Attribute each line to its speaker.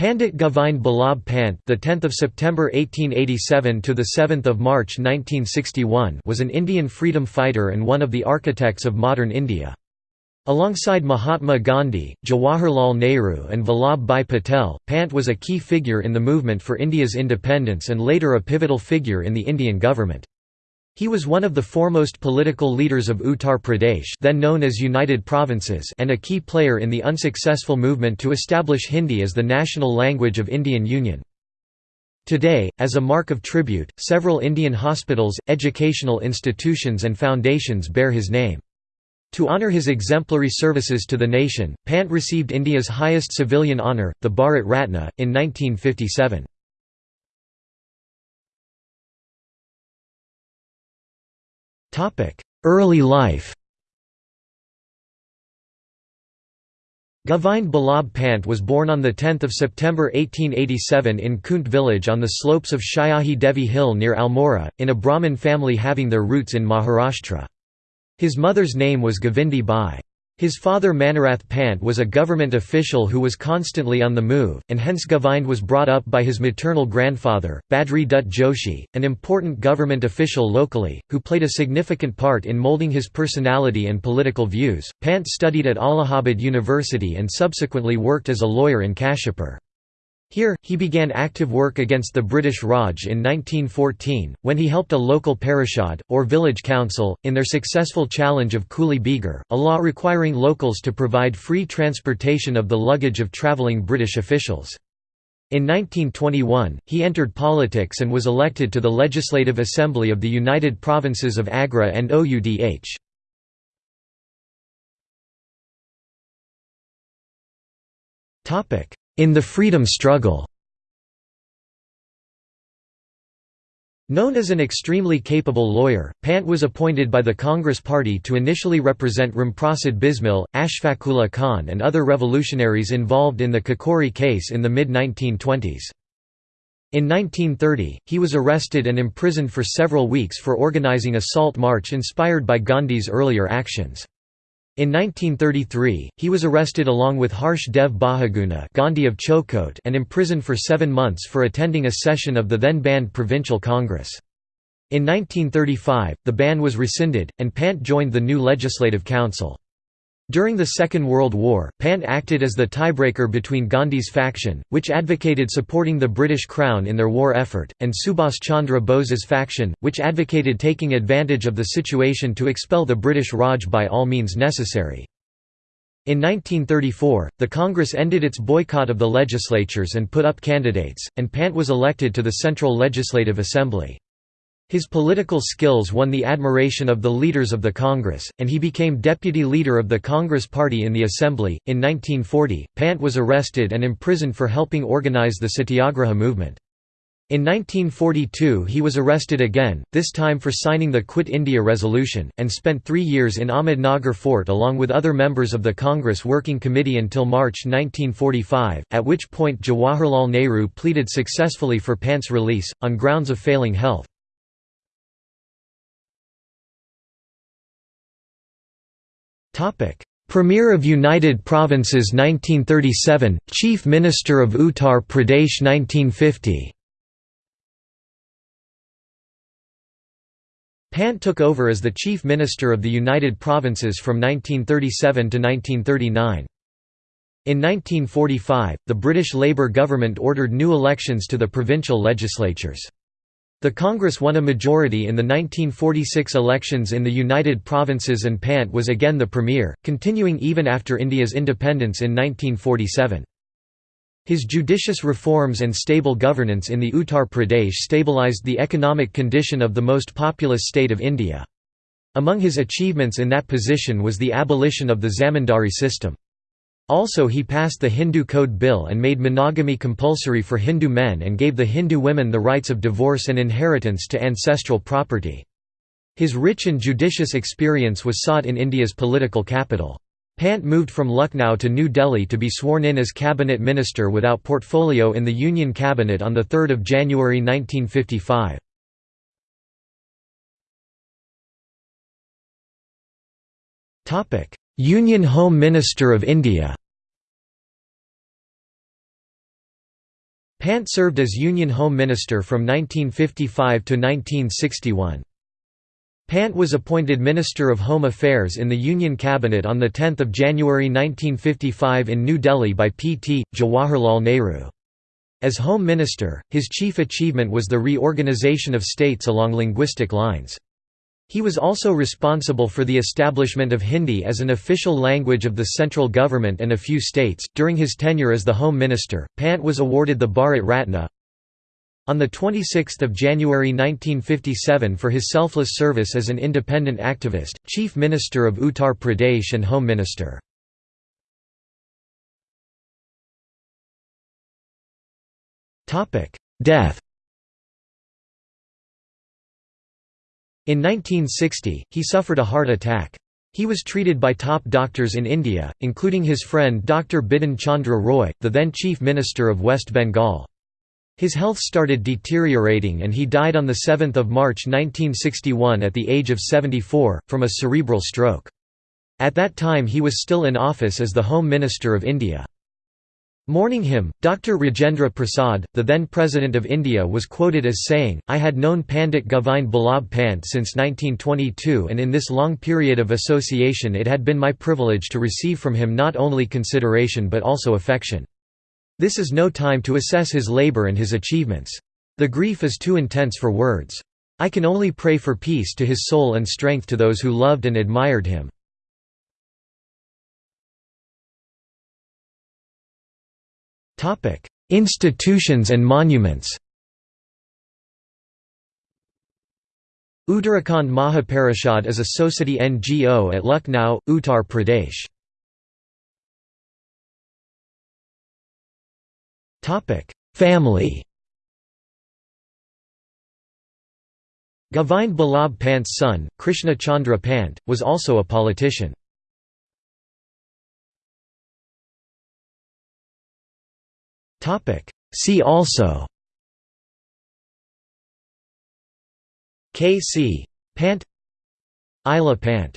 Speaker 1: Pandit Govind Ballabh Pant, the 10th of September 1887 to the 7th of March 1961, was an Indian freedom fighter and one of the architects of modern India. Alongside Mahatma Gandhi, Jawaharlal Nehru and Vallabh Bhai Patel, Pant was a key figure in the movement for India's independence and later a pivotal figure in the Indian government. He was one of the foremost political leaders of Uttar Pradesh then known as United Provinces and a key player in the unsuccessful movement to establish Hindi as the national language of Indian Union. Today, as a mark of tribute, several Indian hospitals, educational institutions and foundations bear his name. To honour his exemplary services to the nation, Pant received India's highest civilian honour, the Bharat Ratna, in 1957. Early life Govind Ballabh Pant was born on 10 September 1887 in Kunt village on the slopes of Shyahi Devi Hill near Almora, in a Brahmin family having their roots in Maharashtra. His mother's name was Govindi Bai. His father Manorath Pant was a government official who was constantly on the move, and hence Govind was brought up by his maternal grandfather, Badri Dutt Joshi, an important government official locally, who played a significant part in molding his personality and political views. Pant studied at Allahabad University and subsequently worked as a lawyer in Kashipur. Here, he began active work against the British Raj in 1914, when he helped a local parishad, or village council, in their successful challenge of Coolie Begar, a law requiring locals to provide free transportation of the luggage of travelling British officials. In 1921, he entered politics and was elected to the Legislative Assembly of the United Provinces of Agra and Oudh. In the freedom struggle Known as an extremely capable lawyer, Pant was appointed by the Congress Party to initially represent Ramprasad Bismil, Ashfaqullah Khan and other revolutionaries involved in the Kakori case in the mid-1920s. In 1930, he was arrested and imprisoned for several weeks for organizing a salt march inspired by Gandhi's earlier actions. In 1933, he was arrested along with Harsh Dev Bahuguna Gandhi of Chaukot and imprisoned for seven months for attending a session of the then-banned Provincial Congress. In 1935, the ban was rescinded, and Pant joined the new Legislative Council. During the Second World War, Pant acted as the tiebreaker between Gandhi's faction, which advocated supporting the British Crown in their war effort, and Subhas Chandra Bose's faction, which advocated taking advantage of the situation to expel the British Raj by all means necessary. In 1934, the Congress ended its boycott of the legislatures and put up candidates, and Pant was elected to the Central Legislative Assembly. His political skills won the admiration of the leaders of the Congress, and he became deputy leader of the Congress Party in the Assembly. In 1940, Pant was arrested and imprisoned for helping organize the Satyagraha movement. In 1942 he was arrested again, this time for signing the Quit India Resolution, and spent three years in Ahmednagar Fort along with other members of the Congress Working Committee until March 1945, at which point Jawaharlal Nehru pleaded successfully for Pant's release, on grounds of failing health. Premier of United Provinces 1937, Chief Minister of Uttar Pradesh 1950 Pant took over as the Chief Minister of the United Provinces from 1937 to 1939. In 1945, the British Labour government ordered new elections to the provincial legislatures. The Congress won a majority in the 1946 elections in the United Provinces and Pant was again the premier, continuing even after India's independence in 1947. His judicious reforms and stable governance in the Uttar Pradesh stabilized the economic condition of the most populous state of India. Among his achievements in that position was the abolition of the zamindari system. Also he passed the Hindu Code Bill and made monogamy compulsory for Hindu men and gave the Hindu women the rights of divorce and inheritance to ancestral property. His rich and judicious experience was sought in India's political capital. Pant moved from Lucknow to New Delhi to be sworn in as cabinet minister without portfolio in the Union Cabinet on 3 January 1955. Union Home Minister of India Pant served as Union Home Minister from 1955 to 1961. Pant was appointed Minister of Home Affairs in the Union Cabinet on 10 January 1955 in New Delhi by P.T. Jawaharlal Nehru. As Home Minister, his chief achievement was the reorganization of states along linguistic lines. He was also responsible for the establishment of Hindi as an official language of the central government and a few states. During his tenure as the Home Minister, Pant was awarded the Bharat Ratna on 26 January 1957 for his selfless service as an independent activist, Chief Minister of Uttar Pradesh and Home Minister. Death In 1960, he suffered a heart attack. He was treated by top doctors in India, including his friend Dr. Bidhan Chandra Roy, the then Chief Minister of West Bengal. His health started deteriorating and he died on 7 March 1961 at the age of 74, from a cerebral stroke. At that time he was still in office as the Home Minister of India. Mourning him, Dr. Rajendra Prasad, the then President of India was quoted as saying, I had known Pandit Govind Ballabh Pant since 1922 and in this long period of association it had been my privilege to receive from him not only consideration but also affection. This is no time to assess his labour and his achievements. The grief is too intense for words. I can only pray for peace to his soul and strength to those who loved and admired him. Institutions and monuments Uttarakhand Mahaparishad is a society NGO at Lucknow, Uttar Pradesh. Family Govind Ballabh Pant's son, Krishna Chandra Pant, was also a politician. See also K. C. Pant Ila Pant